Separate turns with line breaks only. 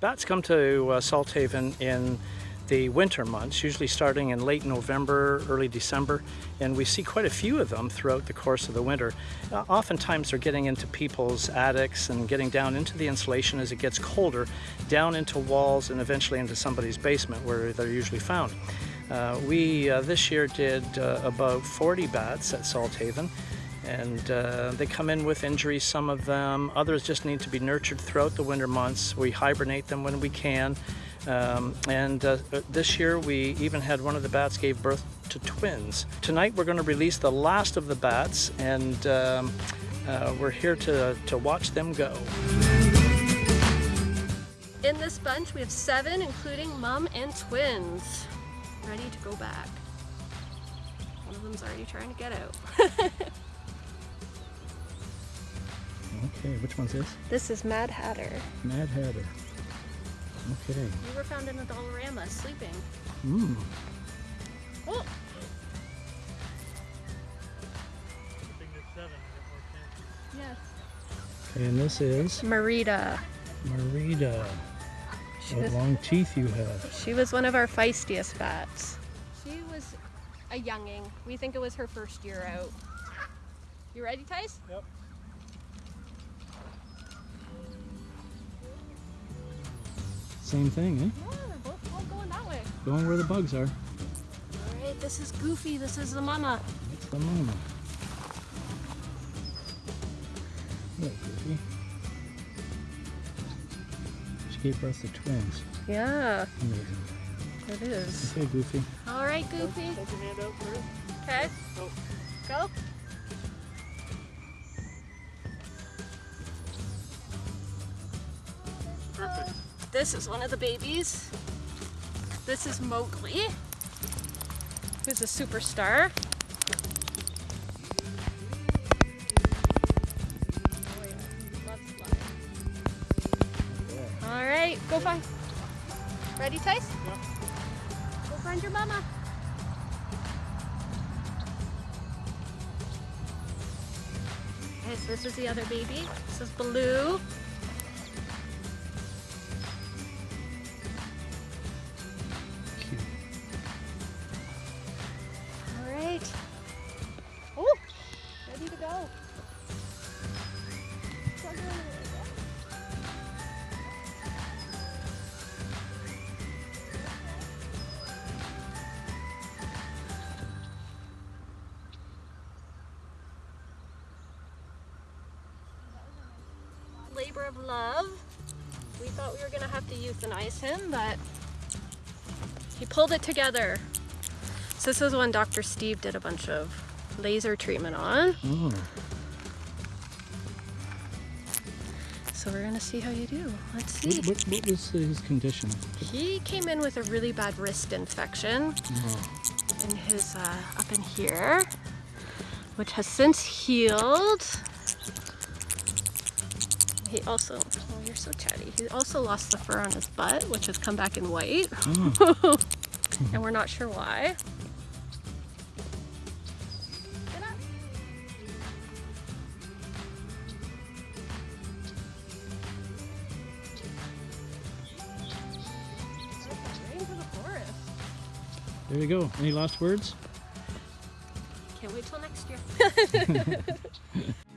Bats come to uh, Salthaven in the winter months, usually starting in late November, early December, and we see quite a few of them throughout the course of the winter. Uh, oftentimes they're getting into people's attics and getting down into the insulation as it gets colder, down into walls and eventually into somebody's basement where they're usually found. Uh, we uh, this year did uh, about 40 bats at Salthaven and uh, they come in with injuries, some of them. Others just need to be nurtured throughout the winter months. We hibernate them when we can. Um, and uh, this year we even had one of the bats gave birth to twins. Tonight we're going to release the last of the bats and um, uh, we're here to, to watch them go.
In this bunch we have seven including mom and twins ready to go back. One of them's already trying to get out.
okay, which one's this?
This is Mad Hatter.
Mad Hatter. Okay.
You were found in a Dollarama sleeping.
Mmm.
Oh! Yes.
And this is
Marita.
Marita. What long teeth you have.
She was one of our feistiest bats. She was a younging. We think it was her first year out. You ready, Tice?
Yep. Same thing, eh?
Yeah, we're both all going that way.
Going where the bugs are.
All right, this is Goofy. This is the mama.
That's the mama. Hello, Goofy. She gave birth to twins.
Yeah,
Amazing.
it is.
Okay, Goofy.
All right, Goofy.
Hold your hand out first.
Okay.
Go.
Go.
Perfect.
This is one of the babies. This is Mowgli, who's a superstar. All right, go find. Ready, Tice?
Yep.
Go find your mama. Okay, so this is the other baby. This is Baloo. Labor of love. We thought we were gonna have to euthanize him, but he pulled it together. So this is one Dr. Steve did a bunch of laser treatment on.
Oh,
So we're gonna see how you do. Let's see.
what, what, what was his condition?
He came in with a really bad wrist infection
Oh,
in his uh, up in here, which has since healed. He also, oh, you're so chatty. He also lost the fur on his butt, which has come back in white,
oh.
and we're not sure why. Get up. Right into the forest.
there you go. Any last words?
Can't wait till next year.